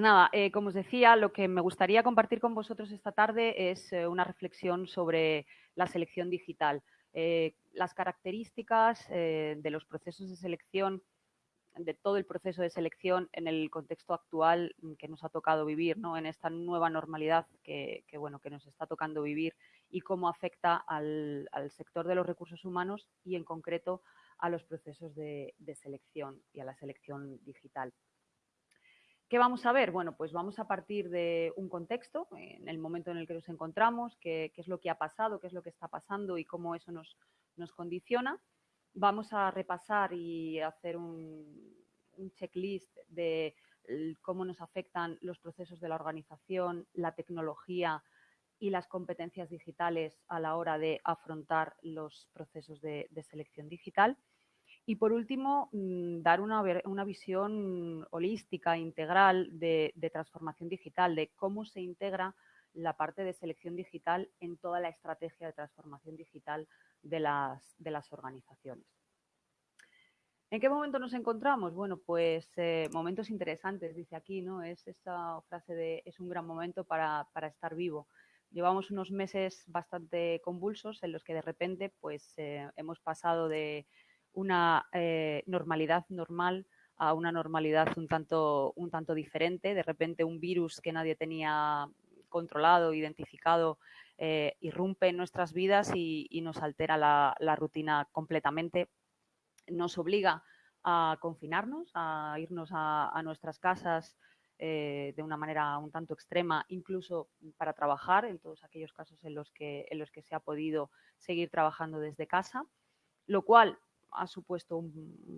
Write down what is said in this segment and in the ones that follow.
Nada, eh, como os decía, lo que me gustaría compartir con vosotros esta tarde es eh, una reflexión sobre la selección digital. Eh, las características de los procesos de selección, de todo el proceso de selección en el contexto actual que nos ha tocado vivir, ¿no? en esta nueva normalidad que, bueno, que nos está tocando vivir y cómo afecta al, sector de los recursos humanos y en concreto a los procesos de selección y a la selección digital. ¿Qué vamos a ver? Bueno, pues vamos a partir de un contexto, en el momento en el que nos encontramos, qué, es lo que ha pasado, qué es lo que está pasando y cómo eso nos, condiciona. Vamos a repasar y hacer un, checklist de cómo nos afectan los procesos de la organización, la tecnología y las competencias digitales a la hora de afrontar los procesos de selección digital. Y por último, mm, dar una, visión holística, integral de, transformación digital, de cómo se integra la parte de selección digital en toda la estrategia de transformación digital de las, organizaciones. ¿En qué momento nos encontramos? Bueno, pues eh, momentos interesantes, dice aquí, ¿no? Es esa frase de es un gran momento para, estar vivo. Llevamos unos meses bastante convulsos en los que de repente pues eh, hemos pasado de una eh, normalidad normal a una normalidad un tanto, un tanto diferente. De repente un virus que nadie tenía controlado, identificado, eh, irrumpe en nuestras vidas y, nos altera la, rutina completamente. Nos obliga a confinarnos, a irnos a, nuestras casas eh, de una manera un tanto extrema, incluso para trabajar, en todos aquellos casos en los que, en los que se ha podido seguir trabajando desde casa, lo cual ha supuesto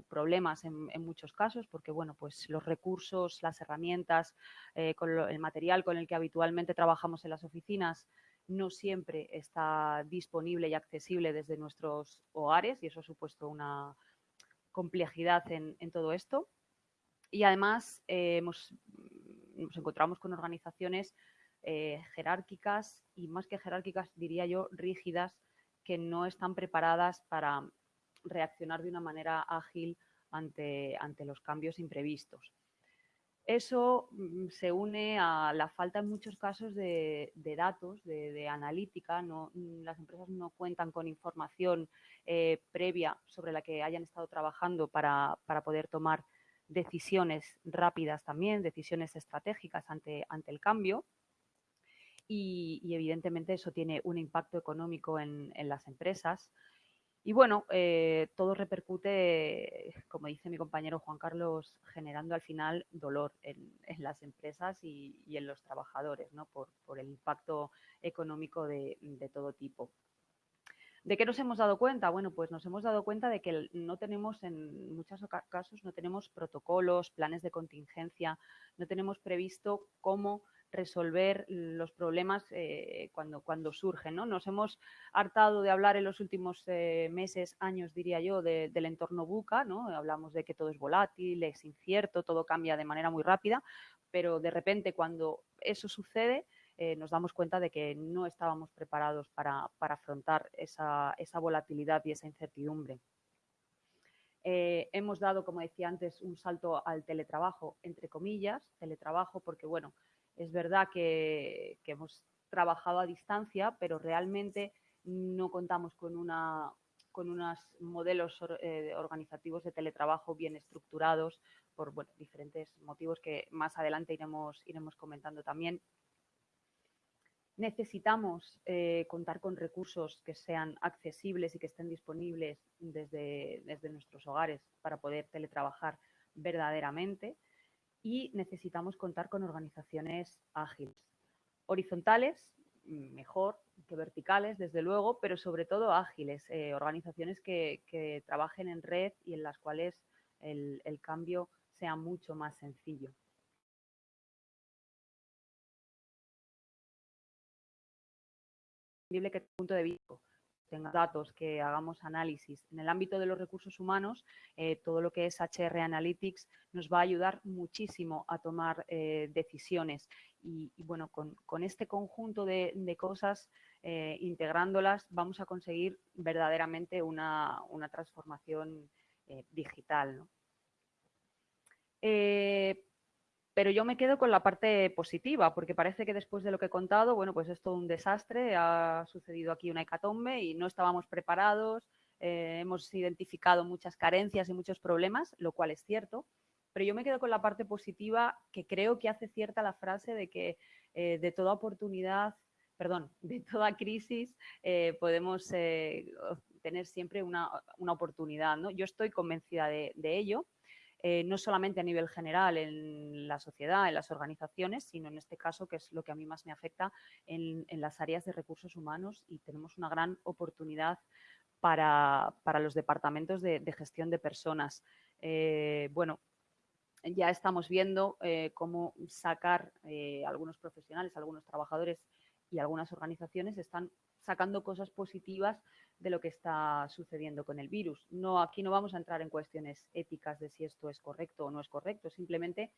problemas en, muchos casos porque bueno, pues los recursos, las herramientas, eh, el material con el que habitualmente trabajamos en las oficinas no siempre está disponible y accesible desde nuestros hogares y eso ha supuesto una complejidad en, todo esto. Y además eh, nos encontramos con organizaciones eh, jerárquicas y más que jerárquicas diría yo rígidas que no están preparadas para reaccionar de una manera ágil ante, ante los cambios imprevistos. Eso mm, se une a la falta en muchos casos de, datos, de, analítica. Mm, las empresas no cuentan con información eh, previa sobre la que hayan estado trabajando para, poder tomar decisiones rápidas también, decisiones estratégicas ante, ante el cambio. Y, evidentemente eso tiene un impacto económico en, en las empresas. Y bueno, eh, todo repercute, como dice mi compañero Juan Carlos, generando al final dolor en, las empresas y, en los trabajadores, ¿no? por, el impacto económico de, todo tipo. ¿De qué nos hemos dado cuenta? Bueno, pues nos hemos dado cuenta de que no tenemos, en muchos casos, no tenemos protocolos, planes de contingencia, no tenemos previsto cómo resolver los problemas eh, cuando, cuando surgen. ¿no? Nos hemos hartado de hablar en los últimos eh, meses, años diría yo, del entorno buca, ¿no? hablamos de que todo es volátil, es incierto, todo cambia de manera muy rápida, pero de repente cuando eso sucede eh, nos damos cuenta de que no estábamos preparados para, afrontar esa, esa, volatilidad y esa incertidumbre. hemos dado, como decía antes, un salto al teletrabajo, entre comillas, teletrabajo porque, bueno, es verdad que, hemos trabajado a distancia, pero realmente no contamos con, una, con unos modelos eh, organizativos de teletrabajo bien estructurados por diferentes motivos que más adelante iremos, iremos comentando también. Necesitamos eh, contar con recursos que sean accesibles y que estén disponibles desde, desde nuestros hogares para poder teletrabajar verdaderamente y necesitamos contar con organizaciones ágiles. Horizontales, mejor que verticales, desde luego, pero sobre todo ágiles, eh, organizaciones que, trabajen en red y en las cuales el, cambio sea mucho más sencillo. que punto de vista tenga datos, que hagamos análisis. En el ámbito de los recursos humanos, eh, todo lo que es HR Analytics nos va a ayudar muchísimo a tomar eh, decisiones. Y, bueno, con, este conjunto de, cosas, eh, integrándolas, vamos a conseguir verdaderamente una, transformación digital. Pero yo me quedo con la parte positiva, porque parece que después de lo que he contado, bueno, pues es todo un desastre, ha sucedido aquí una hecatombe y no estábamos preparados, eh, hemos identificado muchas carencias y muchos problemas, lo cual es cierto, pero yo me quedo con la parte positiva que creo que hace cierta la frase de que eh, de toda oportunidad, perdón, de toda crisis eh, podemos tener siempre una, oportunidad. ¿no? Yo estoy convencida de ello eh, no solamente a nivel general en la sociedad, en las organizaciones, sino en este caso, que es lo que a mí más me afecta, en, las áreas de recursos humanos y tenemos una gran oportunidad para, los departamentos de, gestión de personas. Eh, bueno, ya estamos viendo eh, cómo sacar algunos profesionales, algunos trabajadores y algunas organizaciones están sacando cosas positivas de lo que está sucediendo con el virus. No, aquí no vamos a entrar en cuestiones éticas de si esto es correcto o no es correcto, simplemente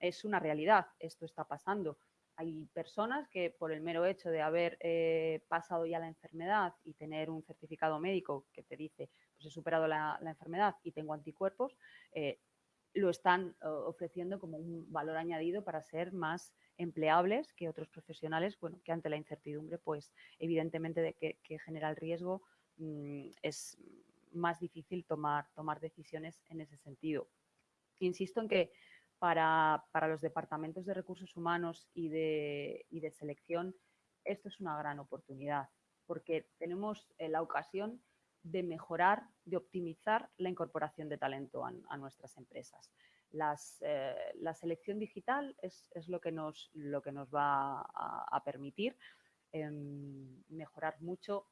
es una realidad, esto está pasando. Hay personas que por el mero hecho de haber eh, pasado ya la enfermedad y tener un certificado médico que te dice, pues he superado la, enfermedad y tengo anticuerpos, eh, lo están ofreciendo como un valor añadido para ser más empleables que otros profesionales, bueno, que ante la incertidumbre, pues evidentemente de que, genera el riesgo, es más difícil tomar, tomar decisiones en ese sentido. Insisto en que para, los departamentos de recursos humanos y de, de, selección, esto es una gran oportunidad, porque tenemos eh, la ocasión de mejorar, de optimizar la incorporación de talento a nuestras empresas. Eh, la selección digital es, lo, que nos, lo, que nos, va a, permitir em, mejorar mucho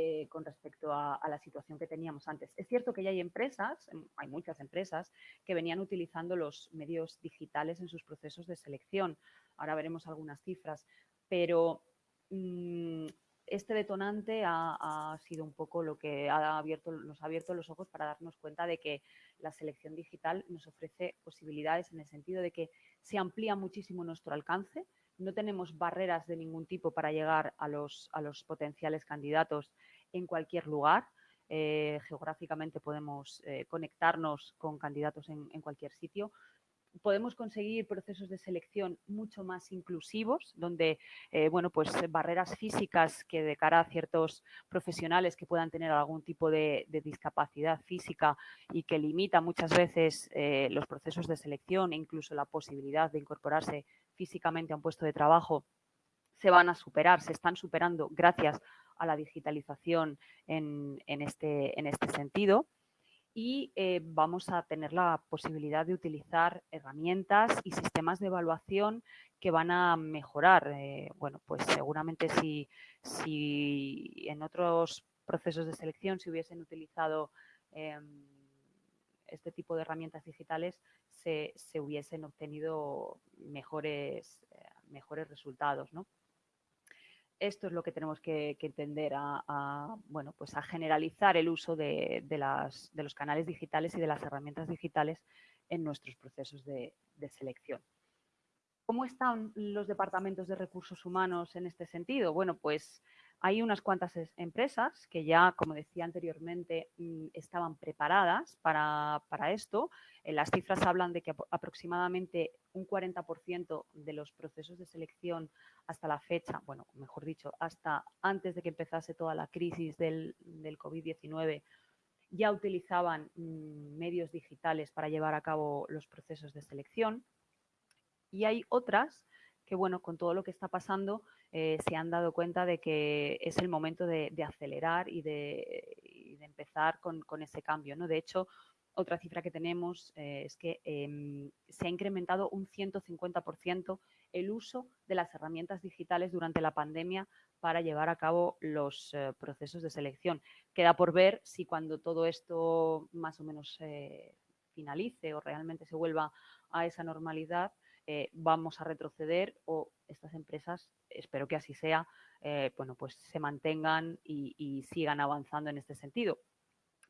eh, con respecto a, la situación que teníamos antes. Es cierto que ya hay empresas, em, hay muchas empresas, que venían utilizando los medios digitales en sus procesos de selección. Ahora veremos algunas cifras, pero mm, este detonante ha, sido un poco lo que ha abierto, nos ha abierto los ojos para darnos cuenta de que la selección digital nos ofrece posibilidades en el sentido de que se amplía muchísimo nuestro alcance, no tenemos barreras de ningún tipo para llegar a los, a los potenciales candidatos en cualquier lugar. Eh, geográficamente podemos eh, conectarnos con candidatos en, cualquier sitio podemos conseguir procesos de selección mucho más inclusivos, donde eh, bueno, pues barreras físicas que de cara a ciertos profesionales que puedan tener algún tipo de, discapacidad física y que limita muchas veces los procesos de selección e incluso la posibilidad de incorporarse físicamente a un puesto de trabajo, se van a superar, se están superando gracias a la digitalización en, este, este sentido y eh, vamos a tener la posibilidad de utilizar herramientas y sistemas de evaluación que van a mejorar. Eh, bueno, pues seguramente si, si, en otros procesos de selección se hubiesen utilizado em, este tipo de herramientas digitales, se, hubiesen obtenido mejores, eh, mejores resultados, ¿no? Esto es lo que tenemos que, entender a, bueno, pues a generalizar el uso de, los canales digitales y de las herramientas digitales en nuestros procesos de selección. ¿Cómo están los departamentos de recursos humanos en este sentido? Bueno, pues hay unas cuantas empresas que ya, como decía anteriormente, mm, estaban preparadas para, esto. Eh, las cifras hablan de que aproximadamente un 40% de los procesos de selección hasta la fecha, bueno, mejor dicho, hasta antes de que empezase toda la crisis del, del COVID-19, ya utilizaban mm, medios digitales para llevar a cabo los procesos de selección. Y hay otras que, bueno, con todo lo que está pasando, eh, se han dado cuenta de que es el momento de, acelerar y de, empezar con, ese cambio. ¿no? De hecho, otra cifra que tenemos eh, es que em, se ha incrementado un 150% el uso de las herramientas digitales durante la pandemia para llevar a cabo los eh, procesos de selección. Queda por ver si cuando todo esto más o menos finalice o realmente se vuelva a esa normalidad, eh, vamos a retroceder o estas empresas, espero que así sea, eh, bueno, pues se mantengan y, sigan avanzando en este sentido.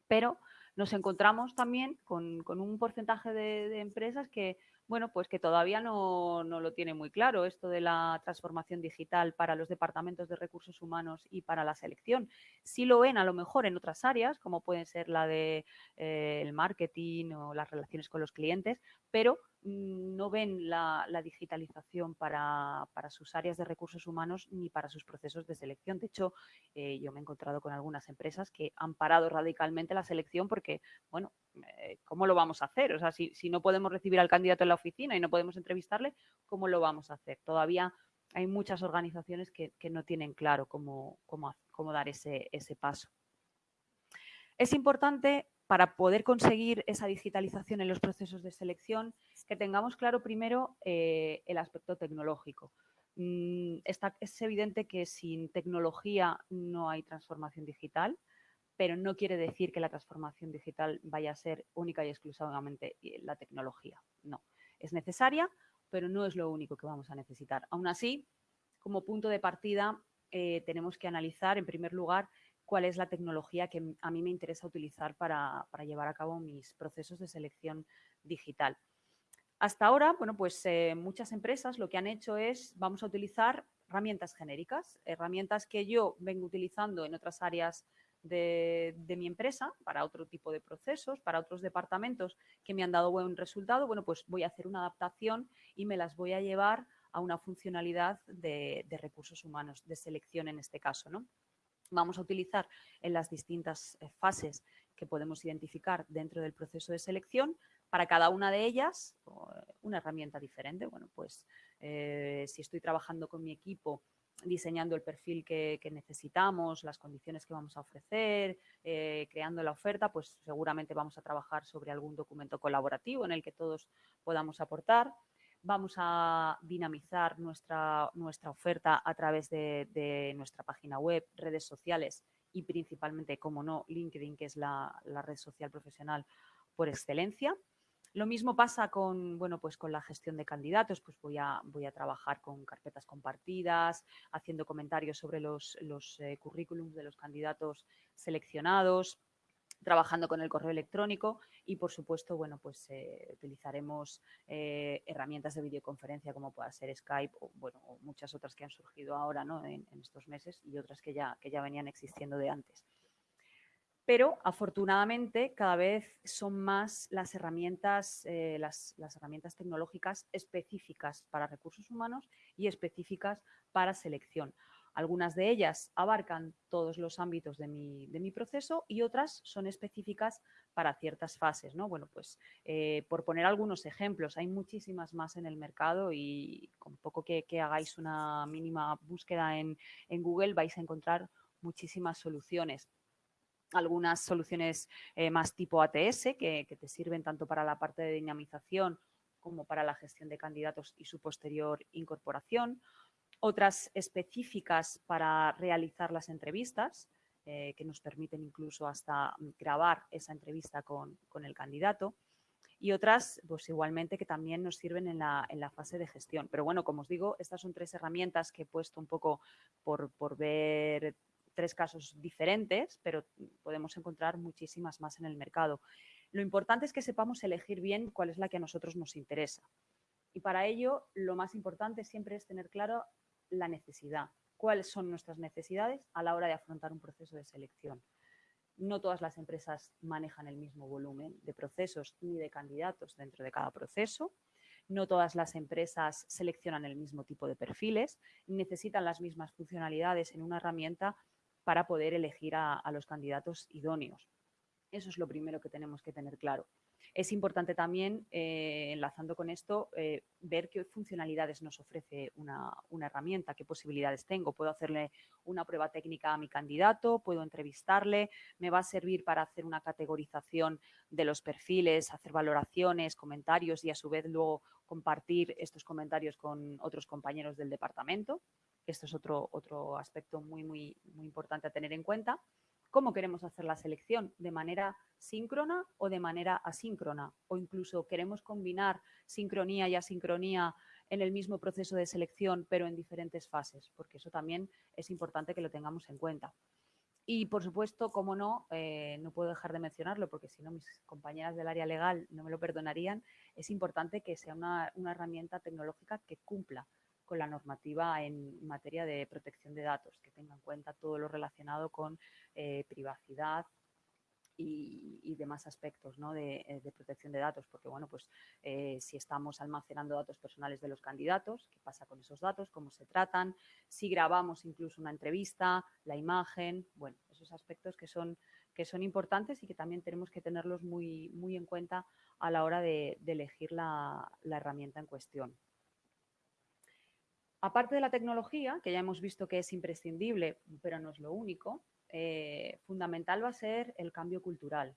Pero nos encontramos también con, un porcentaje de, empresas que, bueno, pues que todavía no, lo tiene muy claro esto de la transformación digital para los departamentos de recursos humanos y para la selección. Sí lo ven a lo mejor en otras áreas, como pueden ser la de eh, marketing o las relaciones con los clientes, pero mm, no ven la, digitalización para, sus áreas de recursos humanos ni para sus procesos de selección. De hecho, eh, yo me he encontrado con algunas empresas que han parado radicalmente la selección porque, bueno, eh, ¿cómo lo vamos a hacer? O sea, si, no podemos recibir al candidato en la oficina y no podemos entrevistarle, ¿cómo lo vamos a hacer? Todavía hay muchas organizaciones que, no tienen claro cómo, cómo dar ese, ese paso. Es importante para poder conseguir esa digitalización en los procesos de selección, que tengamos claro primero eh, el aspecto tecnológico. Mm, es evidente que sin tecnología no hay transformación digital, pero no quiere decir que la transformación digital vaya a ser única y exclusivamente eh, la tecnología. No, es necesaria, pero no es lo único que vamos a necesitar. Aún así, como punto de partida, eh, tenemos que analizar, en primer lugar, cuál es la tecnología que a mí me interesa utilizar para, llevar a cabo mis procesos de selección digital. Hasta ahora, bueno, pues eh, muchas empresas lo que han hecho es, vamos a utilizar herramientas genéricas, herramientas que yo vengo utilizando en otras áreas de, mi empresa para otro tipo de procesos, para otros departamentos que me han dado buen resultado, bueno, pues voy a hacer una adaptación y me las voy a llevar a una funcionalidad de, de recursos humanos, de selección en este caso, ¿no? Vamos a utilizar en las distintas eh, fases que podemos identificar dentro del proceso de selección, para cada una de ellas una herramienta diferente. Bueno, pues eh, si estoy trabajando con mi equipo diseñando el perfil que, necesitamos, las condiciones que vamos a ofrecer, eh, creando la oferta, pues seguramente vamos a trabajar sobre algún documento colaborativo en el que todos podamos aportar vamos a dinamizar nuestra, nuestra oferta a través de, nuestra página web, redes sociales y principalmente, como no, LinkedIn, que es la, red social profesional por excelencia. Lo mismo pasa con, bueno, pues con la gestión de candidatos, pues voy a, voy a trabajar con carpetas compartidas, haciendo comentarios sobre los, los eh, currículums de los candidatos seleccionados, trabajando con el correo electrónico y, por supuesto, bueno, pues eh, utilizaremos eh, herramientas de videoconferencia como pueda ser Skype o, bueno, muchas otras que han surgido ahora ¿no? en, estos meses y otras que ya, que ya venían existiendo de antes. Pero afortunadamente cada vez son más las herramientas, eh, las, las herramientas tecnológicas específicas para recursos humanos y específicas para selección. Algunas de ellas abarcan todos los ámbitos de mi, proceso y otras son específicas para ciertas fases. ¿no? Bueno, pues eh, por poner algunos ejemplos, hay muchísimas más en el mercado y con poco que, hagáis una mínima búsqueda en, Google vais a encontrar muchísimas soluciones algunas soluciones eh, más tipo ATS que, que, te sirven tanto para la parte de dinamización como para la gestión de candidatos y su posterior incorporación otras específicas para realizar las entrevistas, eh, que nos permiten incluso hasta grabar esa entrevista con, el candidato, y otras, pues igualmente, que también nos sirven en la, fase de gestión. Pero bueno, como os digo, estas son tres herramientas que he puesto un poco por, por ver tres casos diferentes, pero podemos encontrar muchísimas más en el mercado. Lo importante es que sepamos elegir bien cuál es la que a nosotros nos interesa. Y para ello, lo más importante siempre es tener claro la necesidad, cuáles son nuestras necesidades a la hora de afrontar un proceso de selección. No todas las empresas manejan el mismo volumen de procesos ni de candidatos dentro de cada proceso. No todas las empresas seleccionan el mismo tipo de perfiles, necesitan las mismas funcionalidades en una herramienta para poder elegir a, los candidatos idóneos. Eso es lo primero que tenemos que tener claro. Es importante también, eh, enlazando con esto, eh, ver qué funcionalidades nos ofrece una, herramienta, qué posibilidades tengo. Puedo hacerle una prueba técnica a mi candidato, puedo entrevistarle, me va a servir para hacer una categorización de los perfiles, hacer valoraciones, comentarios y a su vez luego compartir estos comentarios con otros compañeros del departamento. Esto es otro, otro aspecto muy, muy, muy importante a tener en cuenta cómo queremos hacer la selección, de manera síncrona o de manera asíncrona, o incluso queremos combinar sincronía y asincronía en el mismo proceso de selección, pero en diferentes fases, porque eso también es importante que lo tengamos en cuenta. Y, por supuesto, como no, eh, no puedo dejar de mencionarlo, porque si no mis compañeras del área legal no me lo perdonarían, es importante que sea una herramienta tecnológica que cumpla con la normativa en materia de protección de datos, que tenga en cuenta todo lo relacionado con eh, privacidad y, demás aspectos eh, de, protección de datos, porque bueno, pues eh, si estamos almacenando datos personales de los candidatos, qué pasa con esos datos, cómo se tratan, si grabamos incluso una entrevista, la imagen, bueno, esos aspectos que son, que son importantes y que también tenemos que tenerlos muy, muy en cuenta a la hora de, elegir la, herramienta en cuestión. Aparte de la tecnología, que ya hemos visto que es imprescindible, pero no es lo único, eh, fundamental va a ser el cambio cultural.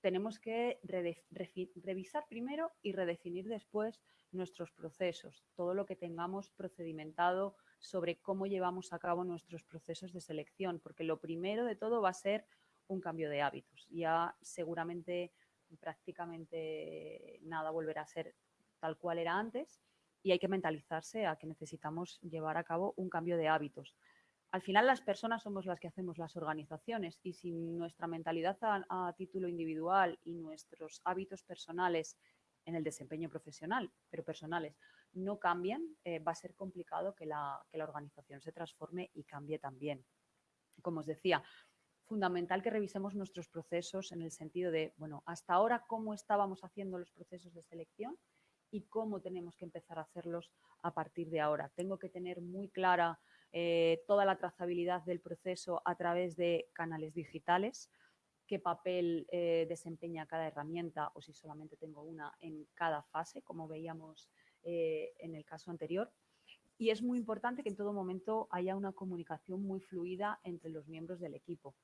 Tenemos que revisar primero y redefinir después nuestros procesos, todo lo que tengamos procedimentado sobre cómo llevamos a cabo nuestros procesos de selección, porque lo primero de todo va a ser un cambio de hábitos. Ya seguramente prácticamente nada volverá a ser tal cual era antes y hay que mentalizarse a que necesitamos llevar a cabo un cambio de hábitos. Al final las personas somos las que hacemos las organizaciones y si nuestra mentalidad a, título individual y nuestros hábitos personales en el desempeño profesional, pero personales, no cambian, eh, va a ser complicado que la, que la organización se transforme y cambie también. Como os decía, fundamental que revisemos nuestros procesos en el sentido de, bueno, hasta ahora cómo estábamos haciendo los procesos de selección y cómo tenemos que empezar a hacerlos a partir de ahora. Tengo que tener muy clara eh, toda la trazabilidad del proceso a través de canales digitales, qué papel eh, desempeña cada herramienta o si solamente tengo una en cada fase, como veíamos eh, en el caso anterior. Y es muy importante que en todo momento haya una comunicación muy fluida entre los miembros del equipo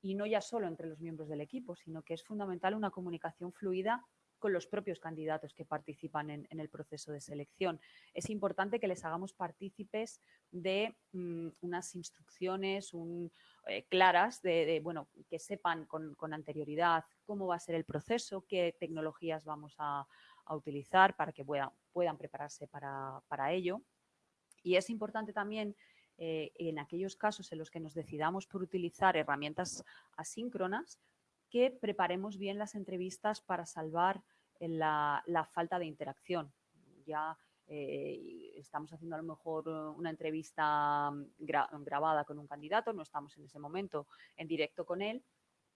y no ya solo entre los miembros del equipo, sino que es fundamental una comunicación fluida con los propios candidatos que participan en, el proceso de selección. Es importante que les hagamos partícipes de mm, unas instrucciones eh, claras, de, bueno, que sepan con, anterioridad cómo va a ser el proceso, qué tecnologías vamos a, utilizar para que puedan, puedan prepararse para, para ello. Y es importante también eh, en aquellos casos en los que nos decidamos por utilizar herramientas asíncronas, que preparemos bien las entrevistas para salvar la, falta de interacción. Ya eh, estamos haciendo a lo mejor una entrevista grabada con un candidato, no estamos en ese momento en directo con él,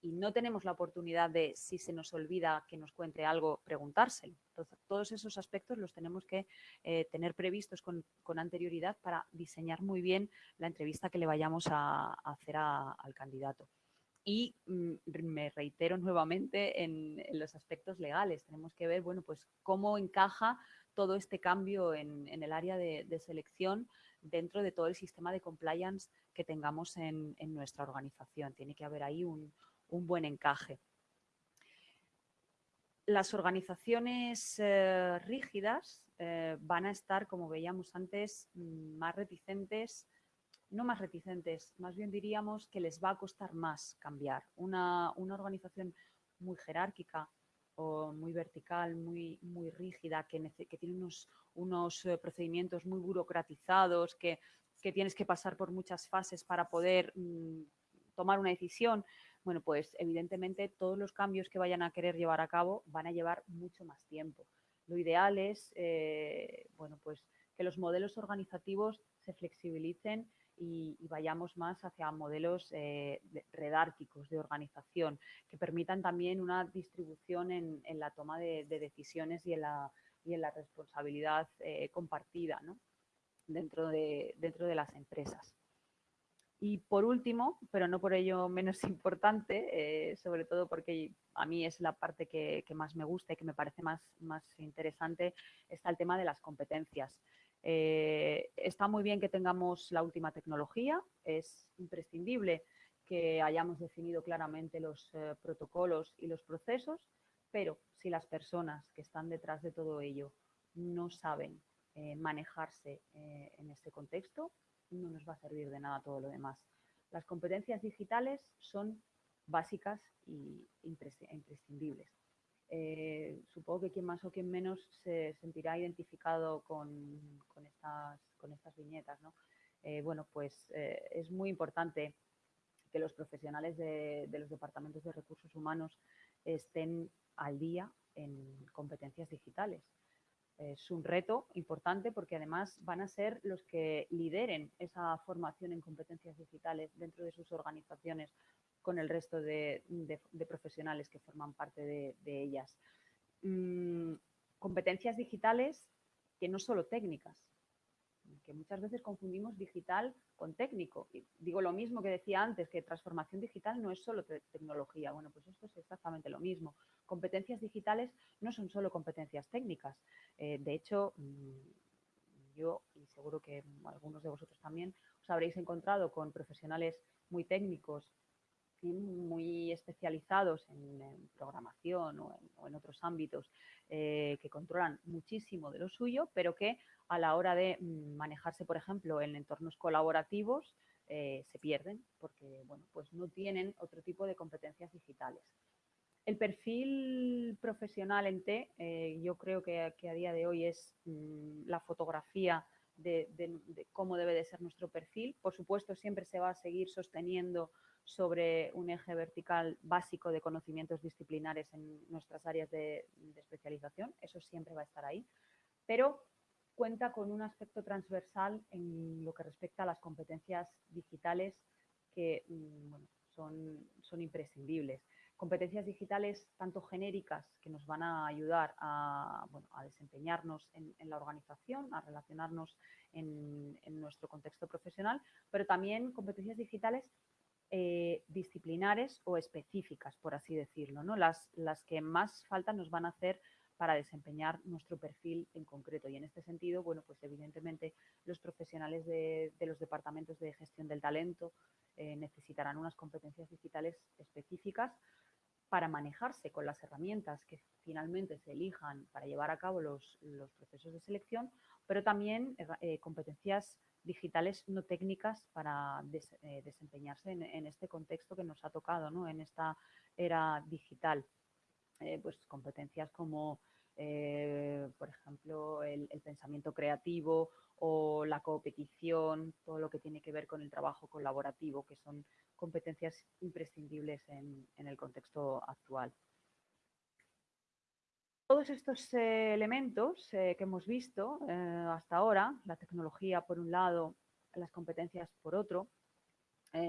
y no tenemos la oportunidad de, si se nos olvida que nos cuente algo, preguntárselo. Entonces, todos esos aspectos los tenemos que eh, tener previstos con, anterioridad para diseñar muy bien la entrevista que le vayamos a, hacer al candidato. Y mm, me reitero nuevamente en, los aspectos legales. Tenemos que ver, bueno, pues cómo encaja todo este cambio en, el área de, selección dentro de todo el sistema de compliance que tengamos en nuestra organización. Tiene que haber ahí un, buen encaje. Las organizaciones eh, rígidas eh, van a estar, como veíamos antes, mm, más reticentes, no más reticentes, más bien diríamos que les va a costar más cambiar. Una, organización muy jerárquica o muy vertical, muy, muy rígida, que, tiene unos, unos eh, procedimientos muy burocratizados, que, tienes que pasar por muchas fases para poder mm, tomar una decisión, bueno, pues evidentemente todos los cambios que vayan a querer llevar a cabo van a llevar mucho más tiempo. Lo ideal es, eh, bueno, pues que los modelos organizativos se flexibilicen y, vayamos más hacia modelos eh, redárquicos de organización que permitan también una distribución en, la toma de, decisiones y en la, y en la responsabilidad eh, compartida dentro, de, dentro de las empresas. Y por último, pero no por ello menos importante, eh, sobre todo porque a mí es la parte que, más me gusta y que me parece más, más interesante, está el tema de las competencias. Eh, está muy bien que tengamos la última tecnología, es imprescindible que hayamos definido claramente los eh, protocolos y los procesos, pero si las personas que están detrás de todo ello no saben manejarse en este contexto, no nos va a servir de nada todo lo demás. Las competencias digitales son básicas y imprescindibles. Eh, supongo que quien más o quien menos se sentirá identificado con, estas, con estas, viñetas. Eh, bueno, pues eh, es muy importante que los profesionales de, los departamentos de recursos humanos estén al día en competencias digitales es un reto importante porque además van a ser los que lideren esa formación en competencias digitales dentro de sus organizaciones, con el resto de, profesionales que forman parte de, ellas. Mm, competencias digitales que no solo técnicas, que muchas veces confundimos digital con técnico. Digo lo mismo que decía antes, que transformación digital no es solo tecnología. Bueno, pues esto es exactamente lo mismo. Competencias digitales no son solo competencias técnicas. Eh, de hecho, mm, yo, y seguro que algunos de vosotros también, os habréis encontrado con profesionales muy técnicos muy especializados en, programación o en, otros ámbitos eh, que controlan muchísimo de lo suyo, pero que a la hora de mm, manejarse, por ejemplo, en entornos colaborativos, eh, se pierden porque bueno, pues no tienen otro tipo de competencias digitales. El perfil profesional en T, eh, yo creo que, a día de hoy es mm, la fotografía de, cómo debe de ser nuestro perfil. Por supuesto, siempre se va a seguir sosteniendo sobre un eje vertical básico de conocimientos disciplinares en nuestras áreas de, especialización. Eso siempre va a estar ahí. Pero cuenta con un aspecto transversal en lo que respecta a las competencias digitales que mm, son imprescindibles. Competencias digitales tanto genéricas que nos van a ayudar a, desempeñarnos en, la organización, a relacionarnos en, nuestro contexto profesional, pero también competencias digitales eh, disciplinares o específicas, por así decirlo. ¿no? Las, las que más falta nos van a hacer para desempeñar nuestro perfil en concreto. Y en este sentido, bueno, pues evidentemente los profesionales de, los departamentos de gestión del talento eh, necesitarán unas competencias digitales específicas para manejarse con las herramientas que finalmente se elijan para llevar a cabo los, procesos de selección, pero también eh, competencias digitales no técnicas para eh, desempeñarse en, este contexto que nos ha tocado, ¿no? en esta era digital. pues competencias como eh, por ejemplo, el, pensamiento creativo o la competición, todo lo que tiene que ver con el trabajo colaborativo, que son competencias imprescindibles en, el contexto actual. Todos estos eh, elementos eh, que hemos visto hasta ahora, la tecnología por un lado, las competencias por otro,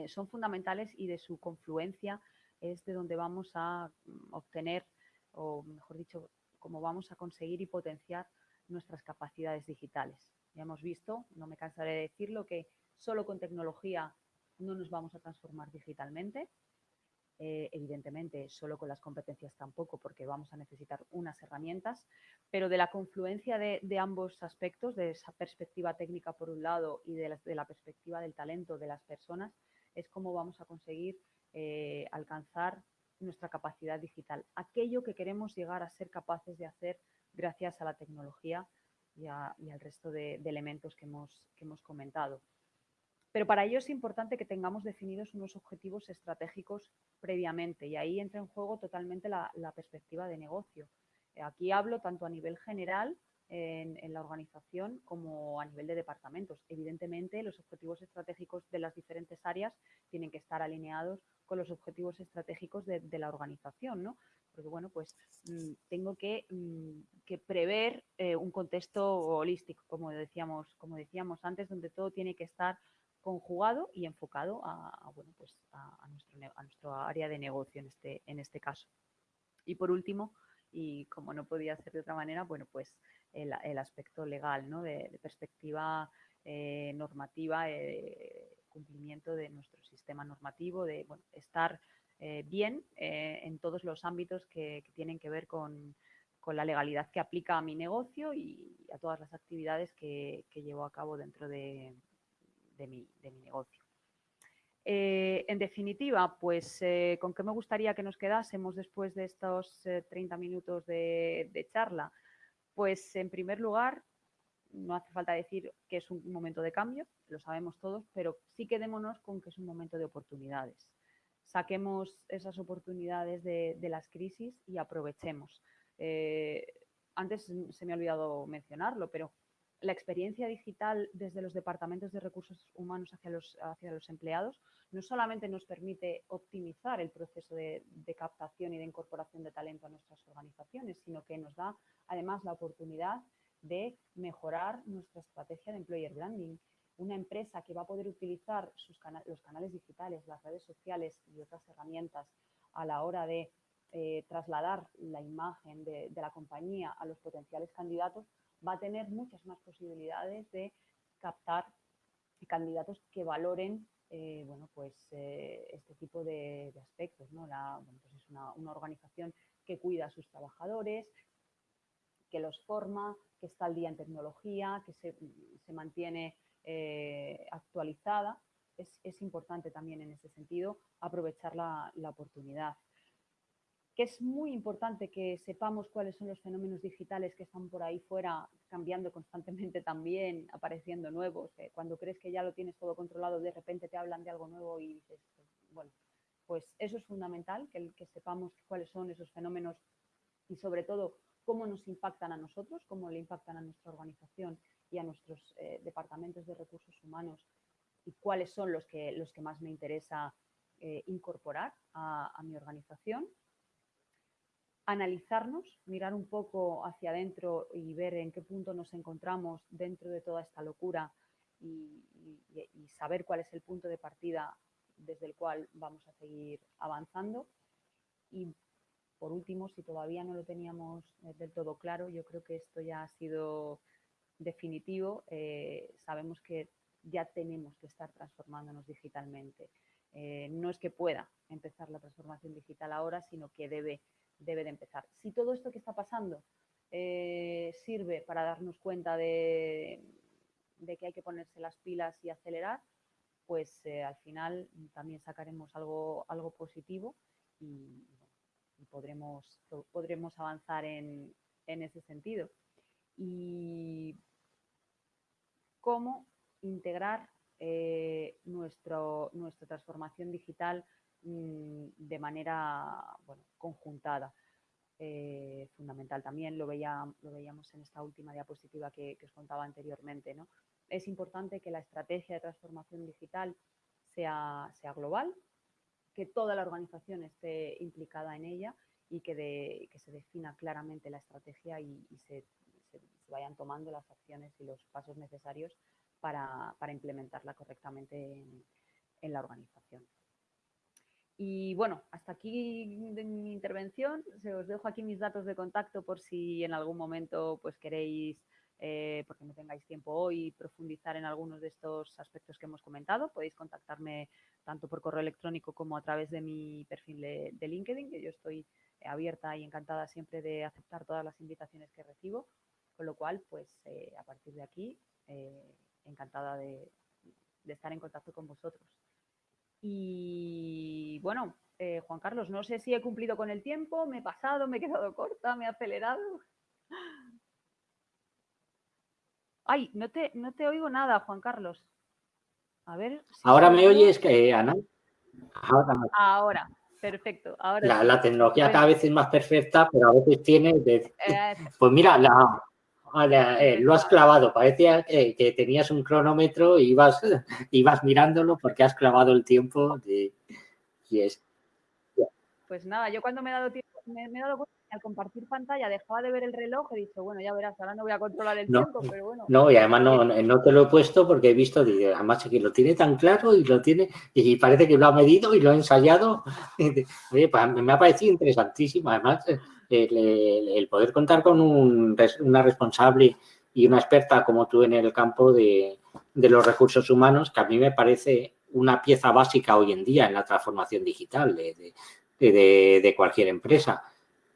son fundamentales y de su confluencia es de donde vamos a mm, obtener, o mejor dicho, cómo vamos a conseguir y potenciar nuestras capacidades digitales. Ya hemos visto, no me cansaré de decirlo, que solo con tecnología no nos vamos a transformar digitalmente. Eh, evidentemente, solo con las competencias tampoco, porque vamos a necesitar unas herramientas, pero de la confluencia de, ambos aspectos, de esa perspectiva técnica por un lado y de la, perspectiva del talento de las personas, es cómo vamos a conseguir eh, alcanzar nuestra capacidad digital, aquello que queremos llegar a ser capaces de hacer gracias a la tecnología y, al resto de, elementos que hemos comentado. Pero para ello es importante que tengamos definidos unos objetivos estratégicos previamente y ahí entra en juego totalmente la, perspectiva de negocio. Aquí hablo tanto a nivel general en, en, la organización como a nivel de departamentos. Evidentemente, los objetivos estratégicos de las diferentes áreas tienen que estar alineados con los objetivos estratégicos de, la organización, ¿no? Porque, bueno, pues mm, tengo que, mm, prever eh, un contexto holístico, como decíamos, como decíamos antes, donde todo tiene que estar conjugado y enfocado a, bueno, pues a, nuestro, a nuestro área de negocio en este, en este caso. Y por último, y como no podía ser de otra manera, bueno, pues el, aspecto legal, ¿no? De, perspectiva eh, normativa, eh, cumplimiento de nuestro sistema normativo, de estar eh, bien en todos los ámbitos que, tienen que ver con, la legalidad que aplica a mi negocio y a todas las actividades que, llevo a cabo dentro de, mi, negocio. Eh, en definitiva, pues, ¿con qué me gustaría que nos quedásemos después de estos 30 minutos de, de charla? Pues, en primer lugar, no hace falta decir que es un momento de cambio, lo sabemos todos, pero sí quedémonos con que es un momento de oportunidades. Saquemos esas oportunidades de, las crisis y aprovechemos. Eh, antes se me ha olvidado mencionarlo, pero la experiencia digital desde los departamentos de recursos humanos hacia los, empleados no solamente nos permite optimizar el proceso de, de, captación y de incorporación de talento a nuestras organizaciones, sino que nos da además la oportunidad de mejorar nuestra estrategia de employer branding. Una empresa que va a poder utilizar sus los canales digitales, las redes sociales y otras herramientas a la hora de eh, trasladar la imagen de, la compañía a los potenciales candidatos, va a tener muchas más posibilidades de captar candidatos que valoren eh, bueno, pues, eh, este tipo de, aspectos. ¿no? Pues es una, organización que cuida a sus trabajadores, que los forma, que está al día en tecnología, que se, mantiene eh, actualizada. Es, importante también en ese sentido aprovechar la, la oportunidad que es muy importante que sepamos cuáles son los fenómenos digitales que están por ahí fuera, cambiando constantemente también, apareciendo nuevos. cuando crees que ya lo tienes todo controlado, de repente te hablan de algo nuevo y dices, bueno, pues eso es fundamental, que, que sepamos cuáles son esos fenómenos y sobre todo cómo nos impactan a nosotros, cómo le impactan a nuestra organización y a nuestros eh, departamentos de recursos humanos y cuáles son los que, los que más me interesa eh, incorporar a mi organización analizarnos, mirar un poco hacia adentro y ver en qué punto nos encontramos dentro de toda esta locura y, saber cuál es el punto de partida desde el cual vamos a seguir avanzando. Y por último, si todavía no lo teníamos eh, del todo claro, yo creo que esto ya ha sido definitivo. Eh, sabemos que ya tenemos que estar transformándonos digitalmente. Eh, no es que pueda empezar la transformación digital ahora, sino que debe debe de empezar. Si todo esto que está pasando eh, sirve para darnos cuenta de, que hay que ponerse las pilas y acelerar, pues eh, al final también sacaremos algo, algo positivo y, podremos, podremos avanzar en, ese sentido. Y cómo integrar eh, nuestra transformación digital Mm, de manera bueno, conjuntada. Eh, fundamental también, lo, veía, lo veíamos en esta última diapositiva que, os contaba anteriormente. ¿no? Es importante que la estrategia de transformación digital sea, sea global, que toda la organización esté implicada en ella y que, que se defina claramente la estrategia y, se, vayan tomando las acciones y los pasos necesarios para, implementarla correctamente en la organización. Y bueno, hasta aquí mi intervención. Se os dejo aquí mis datos de contacto por si en algún momento pues queréis, eh, porque no tengáis tiempo hoy, profundizar en algunos de estos aspectos que hemos comentado. Podéis contactarme tanto por correo electrónico como a través de mi perfil de, LinkedIn, que yo estoy abierta y encantada siempre de aceptar todas las invitaciones que recibo. Con lo cual, pues eh, a partir de aquí, eh, encantada de estar en contacto con vosotros. Y bueno, eh, Juan Carlos, no sé si he cumplido con el tiempo, me he pasado, me he quedado corta, me he acelerado. Ay, no te, no te oigo nada, Juan Carlos. A ver. Ahora me oyes, que Ana. Ahora, perfecto. la, tecnología cada vez es más perfecta, pero a veces tiene... Eh, pues mira, la, eh, lo has clavado, parecía que, tenías un cronómetro y ibas, ibas mirándolo porque has clavado el tiempo de, y es. Pues nada, yo cuando me he dado tiempo, me, he dado cuenta que al compartir pantalla dejaba de ver el reloj he dicho, bueno, ya verás, ahora no voy a controlar el tiempo, pero bueno. No, y además no, no, te lo he puesto porque he visto, además que lo tiene tan claro y lo tiene, y parece que lo ha medido y lo ha ensayado. Oye, pues me ha parecido interesantísimo, además el, poder contar con una responsable y una experta como tú en el campo de, los recursos humanos, que a mí me parece una pieza básica hoy en día en la transformación digital de, cualquier empresa.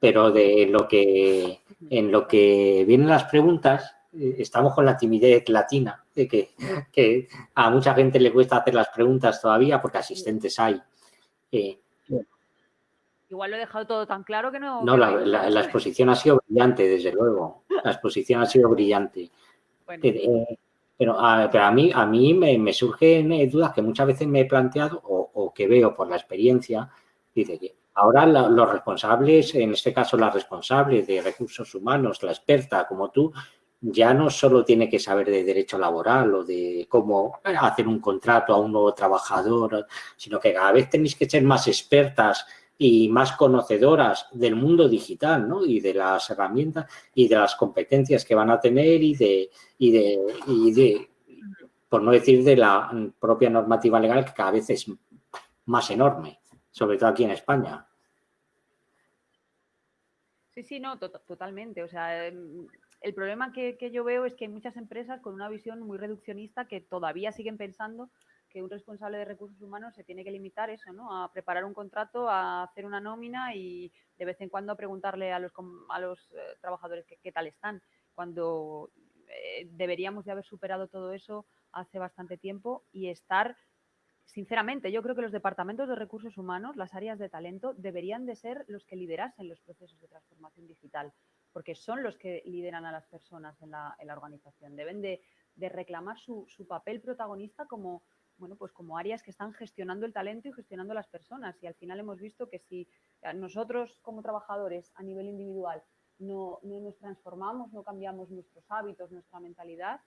Pero de lo que, en lo que vienen las preguntas, eh, estamos con la timidez latina, de que, que, a mucha gente le cuesta hacer las preguntas todavía porque asistentes hay. Eh, Igual lo he dejado todo tan claro que no... No, la, exposición ha sido brillante, desde luego. La exposición ha sido brillante. Eh, eh, pero, a, mí, a mí me, surgen eh, dudas que muchas veces me he planteado o, que veo por la experiencia. Dice que ahora los responsables, en este caso la responsable de recursos humanos, la experta como tú, ya no solo tiene que saber de derecho laboral o de cómo hacer un contrato a un nuevo trabajador, sino que cada vez tenéis que ser más expertas y más conocedoras del mundo digital ¿no? y de las herramientas y de las competencias que van a tener y de, y de, y de, por no decir de la propia normativa legal que cada vez es más enorme, sobre todo aquí en España. Sí, sí, no, totalmente. O sea, em, el problema que, yo veo es que hay muchas empresas con una visión muy reduccionista que todavía siguen pensando un responsable de recursos humanos se tiene que limitar eso, ¿no? A preparar un contrato, a hacer una nómina y de vez en cuando a preguntarle a los, a los eh, trabajadores qué, tal están, cuando eh, deberíamos de haber superado todo eso hace bastante tiempo y estar, sinceramente, yo creo que los departamentos de recursos humanos, las áreas de talento, deberían de ser los que liderasen los procesos de transformación digital, porque son los que lideran a las personas en la, organización. Deben de, reclamar su, papel protagonista como, bueno, pues como áreas que están gestionando el talento y gestionando las personas. Y al final hemos visto que si nosotros como trabajadores a nivel individual no, no nos transformamos, no cambiamos nuestros hábitos, nuestra mentalidad,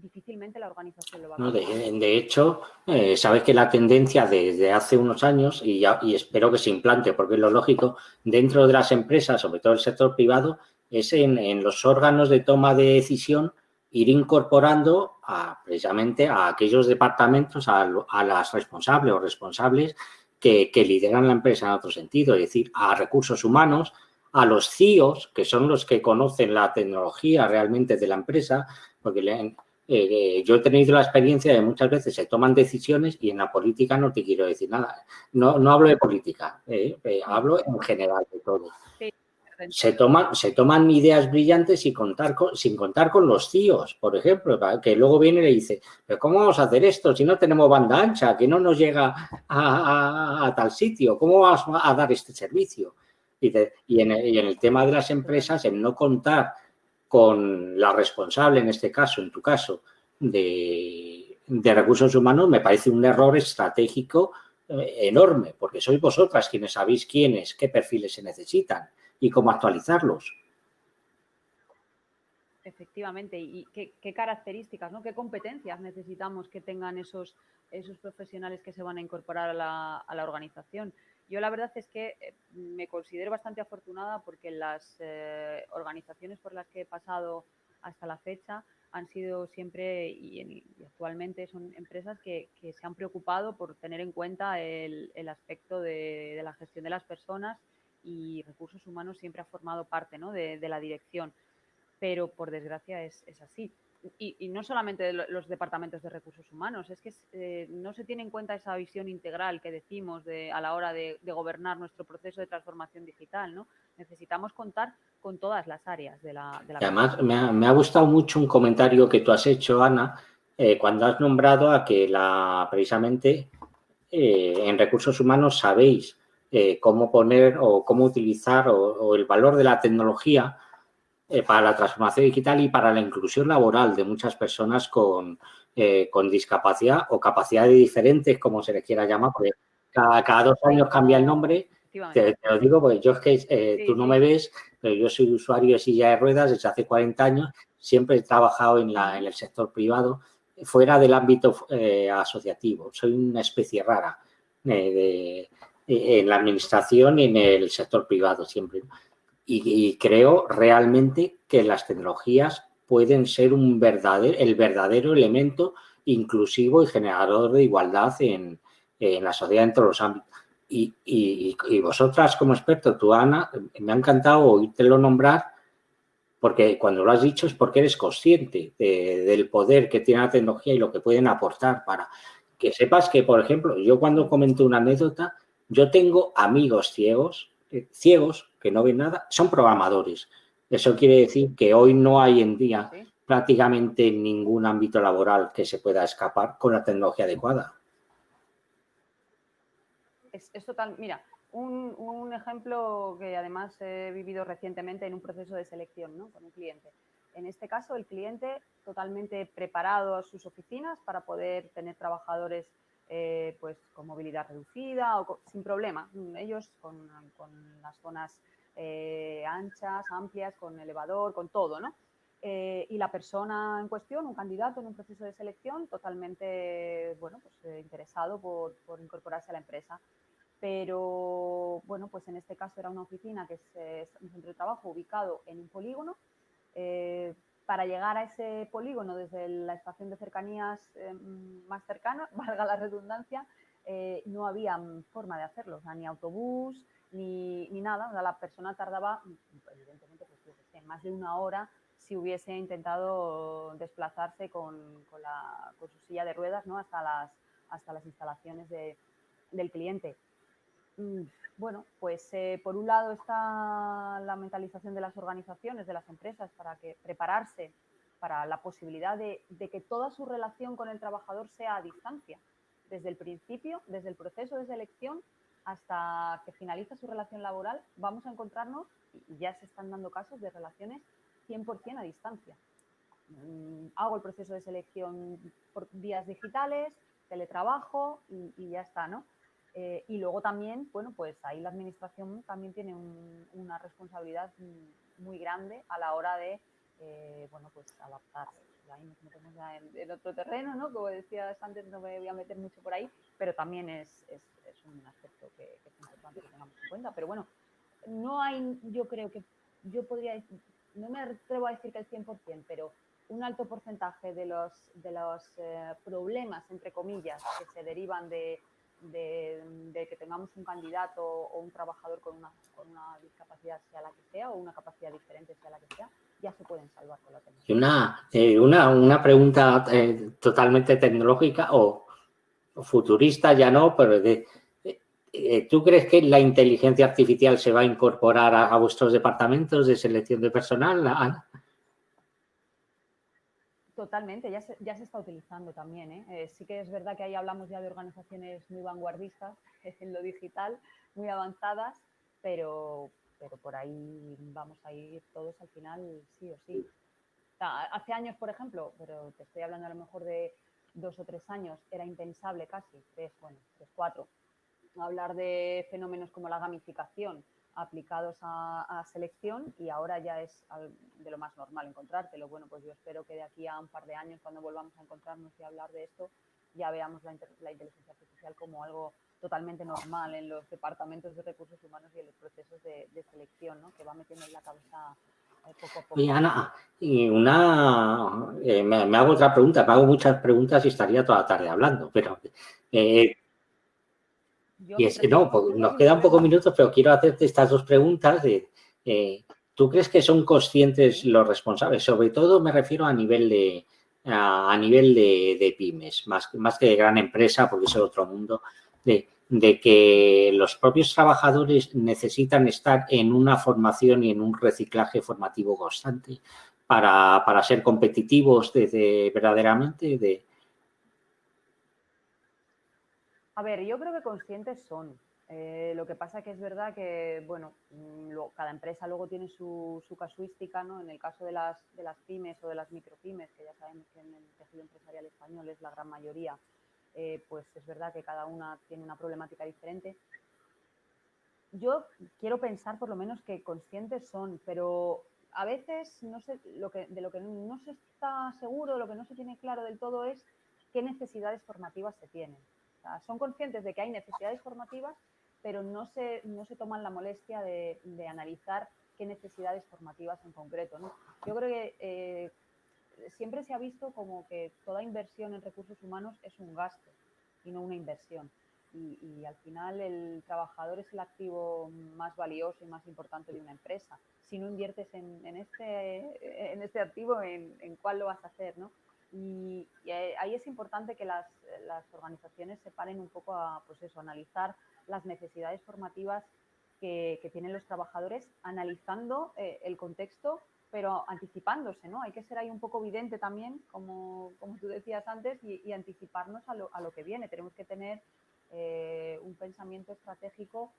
difícilmente la organización lo va a no, de, hecho, eh, sabes que la tendencia desde hace unos años, y, ya, y espero que se implante, porque es lo lógico, dentro de las empresas, sobre todo el sector privado, es en, los órganos de toma de decisión ir incorporando a, precisamente a aquellos departamentos, a, las responsables o responsables que, lideran la empresa en otro sentido, es decir, a recursos humanos, a los CIOs, que son los que conocen la tecnología realmente de la empresa, porque le, eh, yo he tenido la experiencia de muchas veces se toman decisiones y en la política no te quiero decir nada. No, no hablo de política, eh, eh, hablo en general de todo. Se toman, se toman ideas brillantes sin contar, con, sin contar con los CIOs, por ejemplo, que luego viene y le dice, pero ¿cómo vamos a hacer esto si no tenemos banda ancha, que no nos llega a, tal sitio? ¿Cómo vamos a dar este servicio? Y, y, en y en el tema de las empresas, el no contar con la responsable, en este caso, en tu caso, de, recursos humanos, me parece un error estratégico eh, enorme, porque sois vosotras quienes sabéis quiénes, qué perfiles se necesitan y cómo actualizarlos. Efectivamente, y qué, características, ¿no? qué competencias necesitamos que tengan esos, esos profesionales que se van a incorporar a la, a la organización. Yo la verdad es que eh, me considero bastante afortunada porque las eh, organizaciones por las que he pasado hasta la fecha han sido siempre y, actualmente son empresas que, se han preocupado por tener en cuenta el, aspecto de, la gestión de las personas y recursos humanos siempre ha formado parte de, la dirección. Pero por desgracia es así y, no solamente de los departamentos de recursos humanos, es que eh, no se tiene en cuenta esa visión integral que decimos de, a la hora de, gobernar nuestro proceso de transformación digital. ¿no? Necesitamos contar con todas las áreas de la... De además, me ha, gustado mucho un comentario que tú has hecho, Ana, eh, cuando has nombrado a que la precisamente eh, en recursos humanos sabéis cómo poner o cómo utilizar o el valor de la tecnología eh, para la transformación digital y para la inclusión laboral de muchas personas con, eh, con discapacidad o capacidades diferentes, como se les quiera llamar, porque cada, dos años cambia el nombre. Te, lo digo porque yo es que eh, tú no me ves, pero yo soy usuario de silla de ruedas desde hace 40 años, siempre he trabajado en, la, en el sector privado, fuera del ámbito asociativo. Soy una especie rara en la administración y en el sector privado siempre y, creo realmente que las tecnologías pueden ser un verdadero, el verdadero elemento inclusivo y generador de igualdad en, la sociedad en todos los ámbitos. Y, vosotras como experto, tú Ana, me ha encantado oírtelo nombrar porque cuando lo has dicho es porque eres consciente del poder que tiene la tecnología y lo que pueden aportar para que sepas que, por ejemplo, yo cuando comento una anécdota, yo tengo amigos ciegos, eh, ciegos que no ven nada, son programadores. Eso quiere decir que hoy no hay en día prácticamente ningún ámbito laboral que se pueda escapar con la tecnología adecuada. Es, total, mira, un, ejemplo que además he vivido recientemente en un proceso de selección ¿no? con un cliente. En este caso, el cliente totalmente preparado a sus oficinas para poder tener trabajadores eh, pues con movilidad reducida o sin problema. Ellos con, las zonas eh, anchas, amplias, con elevador, con todo, ¿no? Eh, y la persona en cuestión, un candidato en un proceso de selección, totalmente, bueno, pues interesado por, incorporarse a la empresa. Pero, bueno, pues en este caso era una oficina que es un centro de trabajo ubicado en un polígono, para llegar a ese polígono desde la estación de cercanías más cercana, valga la redundancia, no había forma de hacerlo, ni autobús, ni, nada. la persona tardaba, evidentemente, pues, más de una hora si hubiese intentado desplazarse con, su silla de ruedas ¿no? hasta, las, hasta las instalaciones del cliente. Mm, bueno, pues eh, por un lado está la mentalización de las organizaciones, de las empresas, para que prepararse para la posibilidad de, que toda su relación con el trabajador sea a distancia, desde el principio, desde el proceso de selección hasta que finaliza su relación laboral, vamos a encontrarnos, y ya se están dando casos de relaciones 100% a distancia. Mm, hago el proceso de selección por vías digitales, teletrabajo y, ya está, ¿no? Eh, y luego también, bueno, pues ahí la administración también tiene una responsabilidad muy grande a la hora de, eh, bueno, pues adaptarse ahí nos metemos ya en, otro terreno, ¿no? Como decías antes, no me voy a meter mucho por ahí, pero también es, es, un aspecto que, es importante que tengamos en cuenta. Pero bueno, no hay, yo creo que, yo podría decir, no me atrevo a decir que el 100%, pero un alto porcentaje de los, de los eh, problemas, entre comillas, que se derivan de, de, que tengamos un candidato o un trabajador con una, con una discapacidad, sea la que sea, o una capacidad diferente, sea la que sea, ya se pueden salvar con la tecnología. Una, eh, una, una pregunta eh, totalmente tecnológica o, futurista, ya no, pero de, eh, ¿tú crees que la inteligencia artificial se va a incorporar a, vuestros departamentos de selección de personal, Totalmente, ya se, ya se está utilizando también. sí que es verdad que ahí hablamos ya de organizaciones muy vanguardistas en lo digital, muy avanzadas, pero, pero por ahí vamos a ir todos al final sí o sí. hace años, por ejemplo, pero te estoy hablando a lo mejor de dos o tres años, era impensable casi, tres, bueno, tres, cuatro, hablar de fenómenos como la gamificación aplicados a, selección y ahora ya es de lo más normal encontrártelo. Bueno, pues yo espero que de aquí a un par de años, cuando volvamos a encontrarnos y hablar de esto, ya veamos la, la inteligencia artificial como algo totalmente normal en los departamentos de recursos humanos y en los procesos de, selección, ¿no? que va metiendo en la cabeza eh, poco a poco. Y Ana, y una, eh, me, hago otra pregunta, me hago muchas preguntas y estaría toda la tarde hablando, pero... Eh, y es, no, pues, nos quedan pocos minutos, pero quiero hacerte estas dos preguntas. De, ¿Tú crees que son conscientes los responsables? Sobre todo me refiero a nivel de, a, nivel de, de, pymes, más, más que de gran empresa, porque es otro mundo de, que los propios trabajadores necesitan estar en una formación y en un reciclaje formativo constante para, ser competitivos desde verdaderamente de... A ver, yo creo que conscientes son. Eh, lo que pasa que es verdad que, bueno, mm, cada empresa luego tiene su, casuística, ¿no? En el caso de las, pymes o de las micropymes, que ya sabemos que en el tejido empresarial español es la gran mayoría, eh, pues es verdad que cada una tiene una problemática diferente. Yo quiero pensar por lo menos que conscientes son, pero a veces no sé, lo que, de lo que no se está seguro, lo que no se tiene claro del todo es qué necesidades formativas se tienen. Son conscientes de que hay necesidades formativas, pero no se, no se toman la molestia de, analizar qué necesidades formativas en concreto. Yo creo que eh, siempre se ha visto como que toda inversión en recursos humanos es un gasto y no una inversión. Y, al final el trabajador es el activo más valioso y más importante de una empresa. Si no inviertes en, este, en este activo, ¿en, cuál lo vas a hacer? ¿no? Y, ahí es importante que las, organizaciones se paren un poco a pues eso, analizar las necesidades formativas que, tienen los trabajadores, analizando eh, el contexto pero anticipándose, ¿no? Hay que ser ahí un poco evidente también, como, como tú decías antes, y, anticiparnos a lo, a lo, que viene. Tenemos que tener eh, un pensamiento estratégico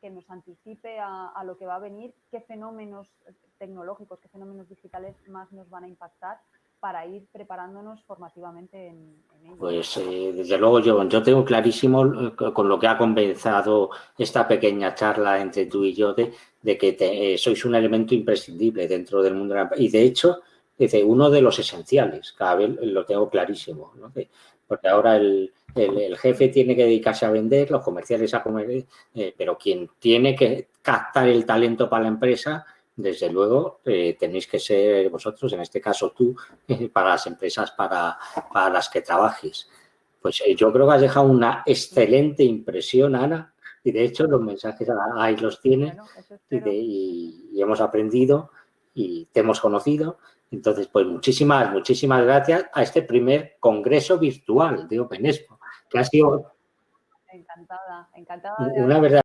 que nos anticipe a, a, lo que va a venir, qué fenómenos tecnológicos, qué fenómenos digitales más nos van a impactar para ir preparándonos formativamente en, ello. Pues eh, desde luego yo, yo tengo clarísimo eh, con lo que ha comenzado esta pequeña charla entre tú y yo de, de que eh, sois un elemento imprescindible dentro del mundo de la Y de hecho, dice, uno de los esenciales, cada vez lo tengo clarísimo, ¿no? porque ahora el, el, jefe tiene que dedicarse a vender, los comerciales a comer, pero quien tiene que captar el talento para la empresa desde luego, eh, tenéis que ser vosotros, en este caso tú, para las empresas para, para las que trabajes. Pues eh, yo creo que has dejado una excelente impresión, Ana, y de hecho los mensajes ahí los tienes y, y, hemos aprendido y te hemos conocido. Entonces, pues muchísimas, muchísimas gracias a este primer congreso virtual de Open Expo, que ha sido encantada, encantada. Una verdad.